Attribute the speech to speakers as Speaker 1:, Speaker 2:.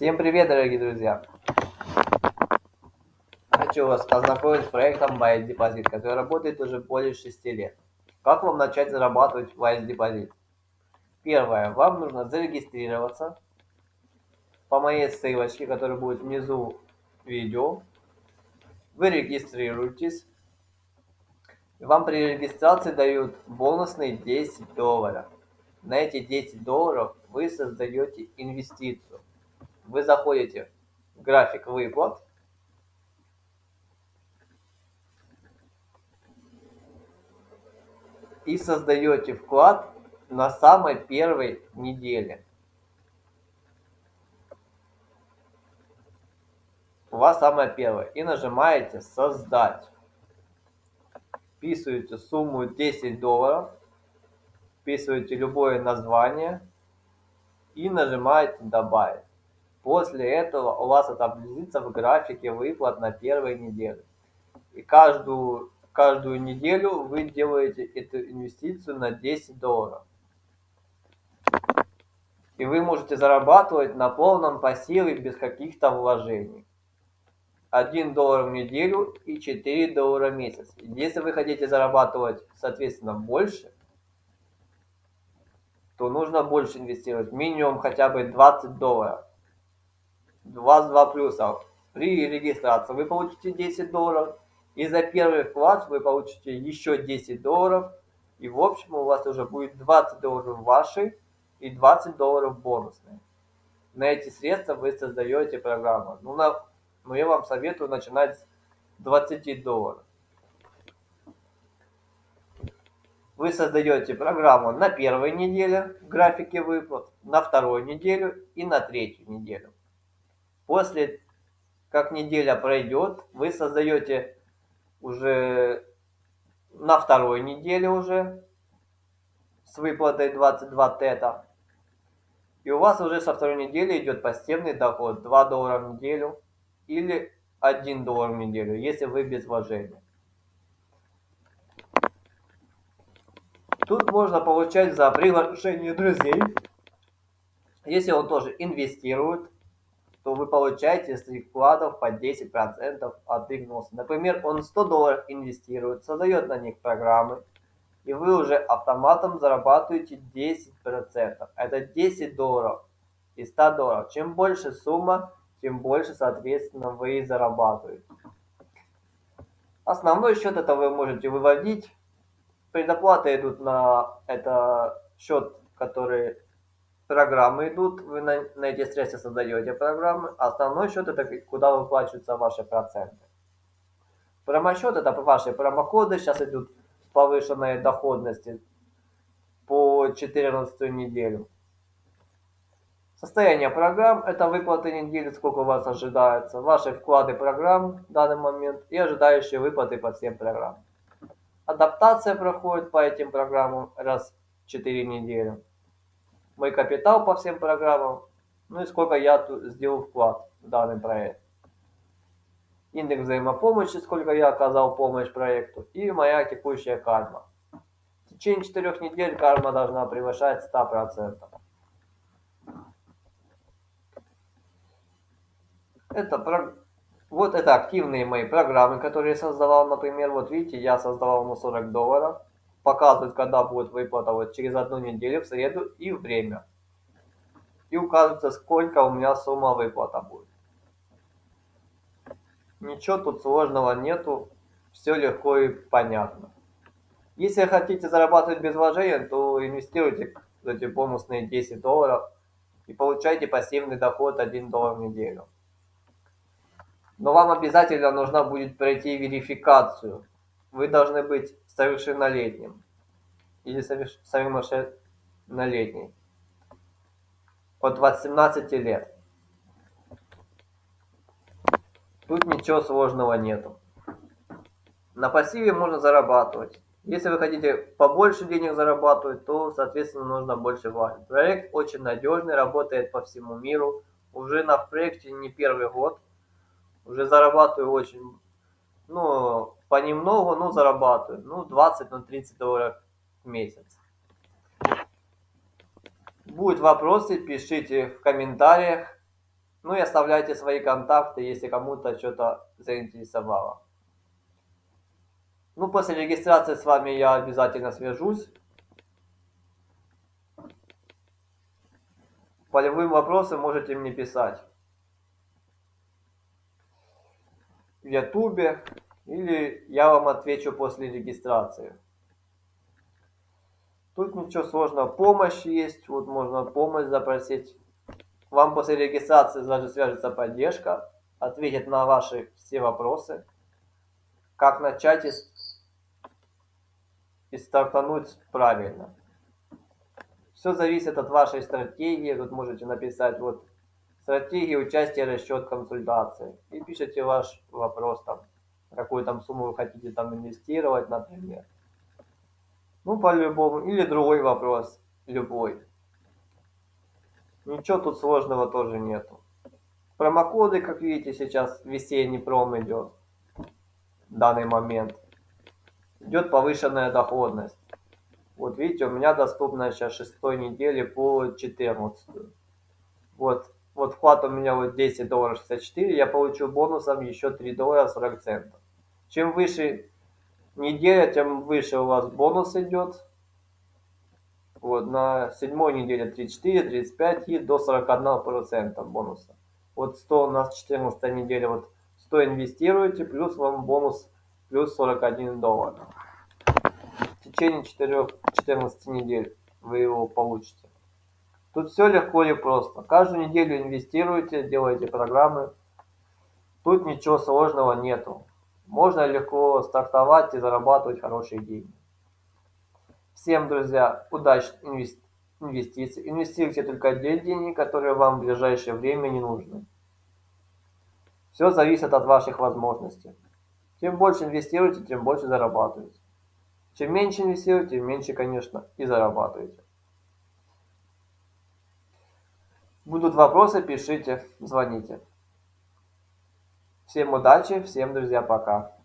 Speaker 1: Всем привет, дорогие друзья! Хочу вас ознакомить с проектом Wise Deposit, который работает уже более 6 лет. Как вам начать зарабатывать Wise Deposit? Первое. Вам нужно зарегистрироваться по моей ссылочке, которая будет внизу видео. Вы регистрируетесь. Вам при регистрации дают бонусные 10 долларов. На эти 10 долларов вы создаете инвестицию вы заходите в график выплат, и создаете вклад на самой первой неделе. У вас самая первая. И нажимаете «Создать». Вписываете сумму 10 долларов, вписываете любое название и нажимаете «Добавить». После этого у вас отобразится в графике выплат на первой неделе. И каждую, каждую неделю вы делаете эту инвестицию на 10 долларов. И вы можете зарабатывать на полном пассиве без каких-то вложений. 1 доллар в неделю и 4 доллара в месяц. Если вы хотите зарабатывать, соответственно, больше, то нужно больше инвестировать. Минимум хотя бы 20 долларов у вас два плюса. При регистрации вы получите 10 долларов, и за первый вклад вы получите еще 10 долларов, и в общем у вас уже будет 20 долларов ваши и 20 долларов бонусные. На эти средства вы создаете программу. Ну, на, ну я вам советую начинать с 20 долларов. Вы создаете программу на первой неделе в графике выплат, на второй неделю и на третью неделю. После, как неделя пройдет, вы создаете уже на второй неделе уже с выплатой 22 тета. И у вас уже со второй недели идет пассивный доход 2 доллара в неделю или 1 доллар в неделю, если вы без вложения. Тут можно получать за приглашение друзей, если он тоже инвестирует то вы получаете из своих вкладов по 10% от их вноса. Например, он 100 долларов инвестирует, создает на них программы, и вы уже автоматом зарабатываете 10%. Это 10 долларов из 100 долларов. Чем больше сумма, тем больше, соответственно, вы зарабатываете. Основной счет это вы можете выводить. Предоплаты идут на это счет, который программы идут, вы на, на эти средства создаете программы, а основной счет это куда выплачиваются ваши проценты. Промосчет это ваши промокоды, сейчас идут повышенные доходности по 14 неделю. Состояние программ – это выплаты недели, сколько у вас ожидается, ваши вклады программ в данный момент и ожидающие выплаты по всем программам. Адаптация проходит по этим программам раз в 4 недели мой капитал по всем программам, ну и сколько я сделал вклад в данный проект. Индекс взаимопомощи, сколько я оказал помощь проекту, и моя текущая карма. В течение четырех недель карма должна превышать 100%. Это, вот это активные мои программы, которые я создавал, например, вот видите, я создавал на 40 долларов показывает, когда будет выплата, вот через одну неделю, в среду и время. И указывается, сколько у меня сумма выплата будет. Ничего тут сложного нету, все легко и понятно. Если хотите зарабатывать без вложения, то инвестируйте эти бонусные 10 долларов и получайте пассивный доход 1 доллар в неделю. Но вам обязательно нужно будет пройти верификацию. Вы должны быть совершеннолетним или совершеннолетний от 18 лет. Тут ничего сложного нету. На пассиве можно зарабатывать. Если вы хотите побольше денег зарабатывать, то, соответственно, нужно больше вложить. Проект очень надежный, работает по всему миру. Уже на проекте не первый год. Уже зарабатываю очень, ну, понемногу, ну, зарабатываю. Ну, 20, ну, 30 долларов в месяц. Будут вопросы, пишите в комментариях. Ну и оставляйте свои контакты, если кому-то что-то заинтересовало. Ну, после регистрации с вами я обязательно свяжусь. По любым вопросам можете мне писать. В Ютубе или я вам отвечу после регистрации. Тут ничего сложного. Помощь есть. Вот можно помощь запросить. Вам после регистрации даже свяжется поддержка. Ответит на ваши все вопросы. Как начать и, и стартануть правильно. Все зависит от вашей стратегии. Тут можете написать вот стратегия участия, расчет, консультации. И пишите ваш вопрос там, какую там сумму вы хотите там инвестировать, например. Ну, по-любому. Или другой вопрос, любой. Ничего тут сложного тоже нету. Промокоды, как видите, сейчас весенний пром идет. В данный момент. Идет повышенная доходность. Вот видите, у меня доступна сейчас шестой недели по 14. Вот, вот вклад у меня вот 10 долларов 64, я получу бонусом еще 3 доллара 40 центов. Чем выше неделя, тем выше у вас бонус идет. Вот, на седьмой неделе 34, 35 и до 41% бонуса. Вот 100 у нас 14 неделя, вот 100 инвестируете, плюс вам бонус плюс 41 доллар. В течение 4, 14 недель вы его получите. Тут все легко и просто. Каждую неделю инвестируете, делаете программы. Тут ничего сложного нету. Можно легко стартовать и зарабатывать хорошие деньги. Всем, друзья, удачных инвестиций. Инвестируйте только те деньги, которые вам в ближайшее время не нужны. Все зависит от ваших возможностей. Чем больше инвестируете, тем больше зарабатываете. Чем меньше инвестируете, меньше, конечно, и зарабатываете. Будут вопросы, пишите, звоните. Всем удачи, всем, друзья, пока.